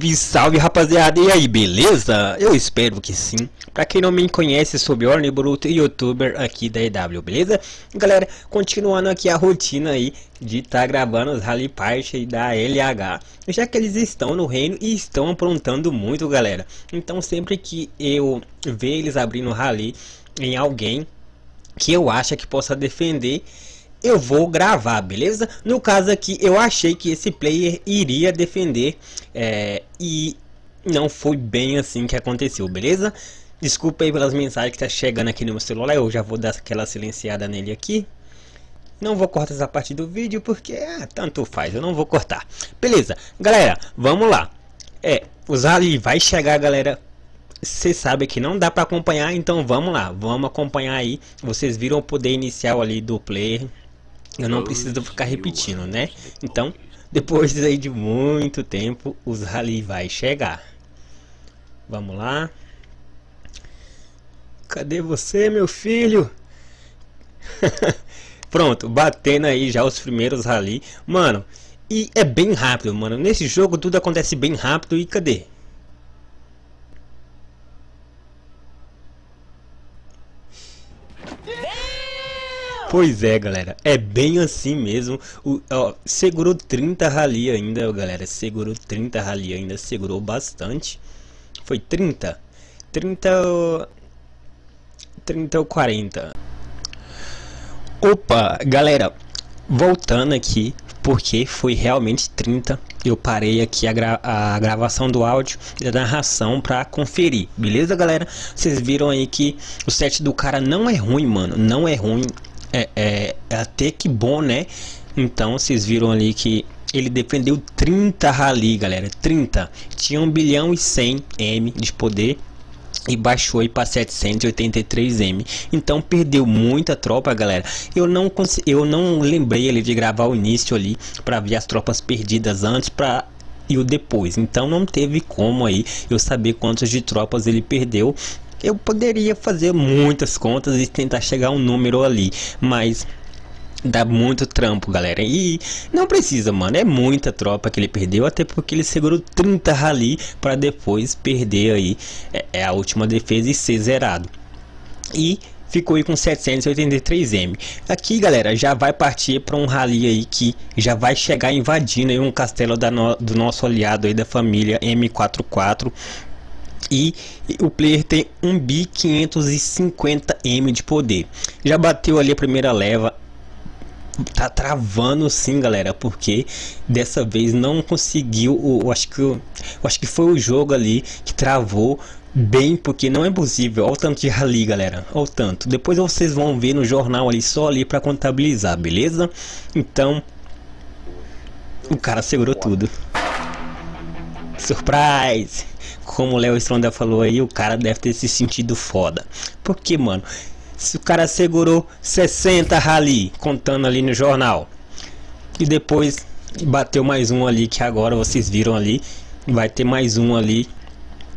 Salve, salve rapaziada, e aí, beleza? Eu espero que sim. Pra quem não me conhece, sou Bjorn Bruto, youtuber aqui da EW, beleza? Galera, continuando aqui a rotina aí de estar tá gravando os Rally Party da LH. Já que eles estão no reino e estão aprontando muito, galera. Então sempre que eu ver eles abrindo Rally em alguém que eu acho que possa defender eu vou gravar, beleza? No caso aqui, eu achei que esse player iria defender é, e não foi bem assim que aconteceu, beleza? Desculpa aí pelas mensagens que tá chegando aqui no meu celular, eu já vou dar aquela silenciada nele aqui. Não vou cortar essa parte do vídeo porque ah, tanto faz, eu não vou cortar. Beleza, galera, vamos lá. É, o Zali vai chegar, galera. Você sabe que não dá para acompanhar, então vamos lá, vamos acompanhar aí. Vocês viram o poder inicial ali do player eu não preciso ficar repetindo, né? Então, depois aí de muito tempo, os rally vai chegar. Vamos lá. Cadê você, meu filho? Pronto, batendo aí já os primeiros rally. Mano, e é bem rápido, mano. Nesse jogo tudo acontece bem rápido e cadê? Pois é, galera. É bem assim mesmo. O, ó, segurou 30 rally ainda, galera. Segurou 30 rally ainda. Segurou bastante. Foi 30. 30... 30 ou 40. Opa, galera. Voltando aqui. Porque foi realmente 30. Eu parei aqui a, gra a gravação do áudio e da narração pra conferir. Beleza, galera? Vocês viram aí que o set do cara não é ruim, mano. Não é ruim é, é, é até que bom, né? Então vocês viram ali que ele defendeu 30 rally, galera, 30. Tinha 1 bilhão e 100 M de poder e baixou aí para 783 M. Então perdeu muita tropa, galera. Eu não eu não lembrei ele de gravar o início ali para ver as tropas perdidas antes para e o depois. Então não teve como aí eu saber quantas de tropas ele perdeu eu poderia fazer muitas contas e tentar chegar a um número ali, mas dá muito trampo, galera. E não precisa, mano. É muita tropa que ele perdeu, até porque ele segurou 30 rally para depois perder aí é, é, a última defesa e ser zerado. E ficou aí com 783M. Aqui, galera, já vai partir para um rally aí que já vai chegar invadindo aí um castelo no, do nosso aliado aí da família M44 e o player tem 1 bi 550 M de poder. Já bateu ali a primeira leva, tá travando sim galera porque dessa vez não conseguiu eu acho que eu, acho que foi o jogo ali que travou bem porque não é possível olha o tanto de rally galera. Olha o tanto. Depois vocês vão ver no jornal ali só ali para contabilizar beleza? Então o cara segurou tudo. Surprise como o Léo Stronda falou aí, o cara deve ter se sentido foda. Porque, mano, se o cara segurou 60 rally, contando ali no jornal, e depois bateu mais um ali, que agora vocês viram ali, vai ter mais um ali.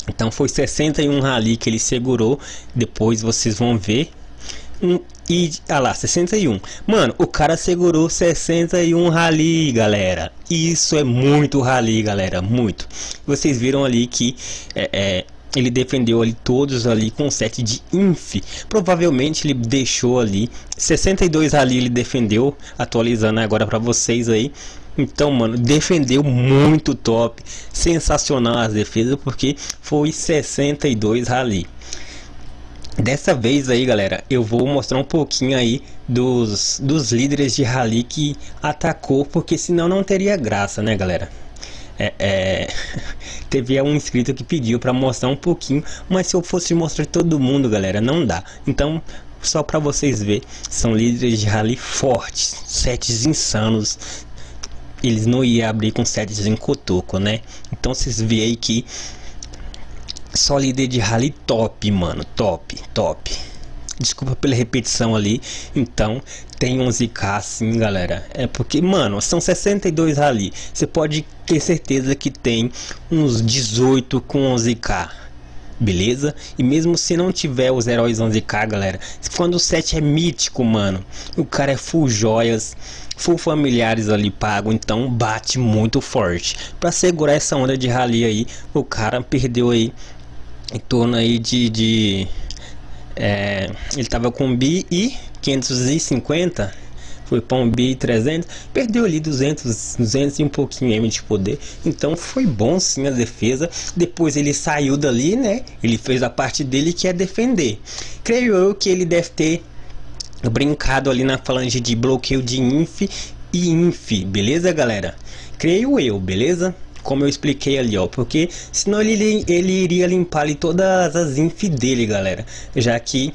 Então foi 61 rally que ele segurou, depois vocês vão ver. E, ah lá, 61. Mano, o cara segurou 61 rally, galera. Isso é muito rally, galera, muito. Vocês viram ali que é, é, ele defendeu ali todos ali com 7 de inf. Provavelmente ele deixou ali 62 rally ele defendeu, atualizando agora para vocês aí. Então, mano, defendeu muito top. Sensacional as defesas porque foi 62 rally. Dessa vez aí galera, eu vou mostrar um pouquinho aí dos, dos líderes de rally que atacou, porque senão não teria graça né galera? É, é... teve um inscrito que pediu para mostrar um pouquinho, mas se eu fosse mostrar todo mundo galera, não dá. Então só para vocês ver, são líderes de rally fortes, sets insanos. Eles não iam abrir com sets em cotoco né, então vocês veem que só líder de rally top, mano. Top, top. Desculpa pela repetição ali. Então, tem 11k sim, galera. É porque, mano, são 62 rally. Você pode ter certeza que tem uns 18 com 11k. beleza? E mesmo se não tiver os heróis 11k, galera, quando o set é mítico, mano, o cara é full joias, full familiares ali pago, então bate muito forte. Para segurar essa onda de rally aí, o cara perdeu aí em torno aí de, de é, ele tava com bi e 550 foi para um bi 300 perdeu ali 200 200 e um pouquinho M de poder. Então foi bom sim a defesa. Depois ele saiu dali né? Ele fez a parte dele que é defender. Creio eu que ele deve ter brincado ali na falange de bloqueio de inf e inf beleza galera? Creio eu beleza como eu expliquei ali, ó, porque senão ele, ele iria limpar ali todas as inf dele, galera, já que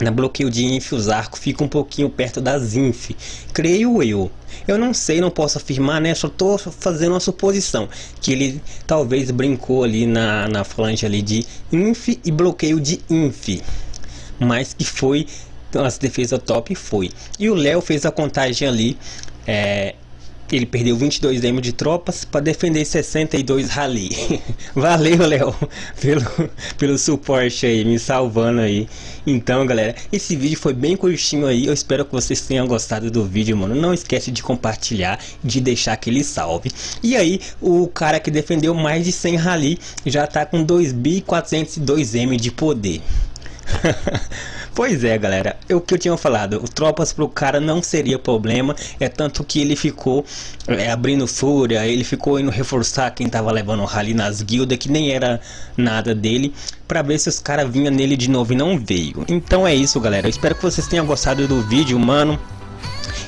na bloqueio de inf os arcos ficam um pouquinho perto das inf, creio eu. Eu não sei, não posso afirmar, né? Só tô fazendo uma suposição que ele talvez brincou ali na, na flange ali de inf e bloqueio de inf, mas que foi as defesa top foi. E o Léo fez a contagem ali é, ele perdeu 22 demos de tropas para defender 62 rally. Valeu, Léo, pelo, pelo suporte aí, me salvando aí. Então, galera, esse vídeo foi bem curtinho aí. Eu espero que vocês tenham gostado do vídeo, mano. Não esquece de compartilhar, de deixar aquele salve. E aí, o cara que defendeu mais de 100 rally já tá com 2.402M de poder. Pois é, galera, é o que eu tinha falado, o tropas pro cara não seria problema, é tanto que ele ficou é, abrindo fúria, ele ficou indo reforçar quem tava levando o rally nas guildas, que nem era nada dele, pra ver se os caras vinham nele de novo e não veio. Então é isso, galera, eu espero que vocês tenham gostado do vídeo, mano.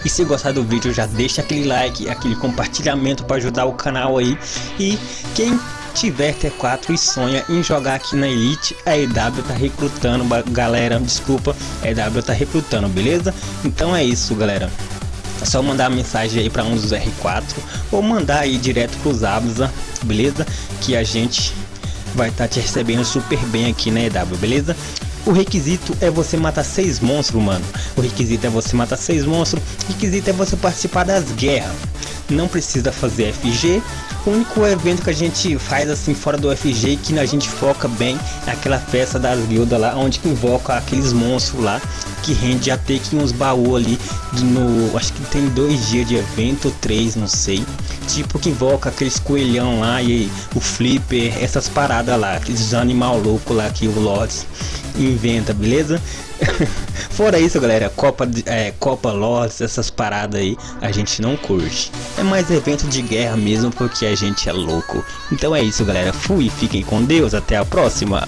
E se gostar do vídeo, já deixa aquele like, aquele compartilhamento para ajudar o canal aí. E quem tiver T4 e sonha em jogar aqui na Elite, a EW tá recrutando, galera, desculpa, a EW tá recrutando, beleza? Então é isso, galera. É só mandar mensagem aí para um dos R4 ou mandar aí direto pros Abza, beleza? Que a gente vai estar tá te recebendo super bem aqui na EW, beleza? O requisito é você matar seis monstros, mano. O requisito é você matar seis monstros. O requisito é você participar das guerras. Não precisa fazer FG, o único evento que a gente faz assim fora do FG que a gente foca bem é aquela festa das guildas lá, onde que invoca aqueles monstros lá que rende até que uns baús ali no. Acho que tem dois dias de evento, três, não sei. Tipo que invoca aqueles coelhão lá e o flipper, essas paradas lá, aqueles animal louco lá que o Lords inventa, beleza? Fora isso, galera, Copa, é, Copa Lords, essas paradas aí, a gente não curte. É mais evento de guerra mesmo, porque gente é louco. Então é isso, galera. Fui, fiquem com Deus, até a próxima.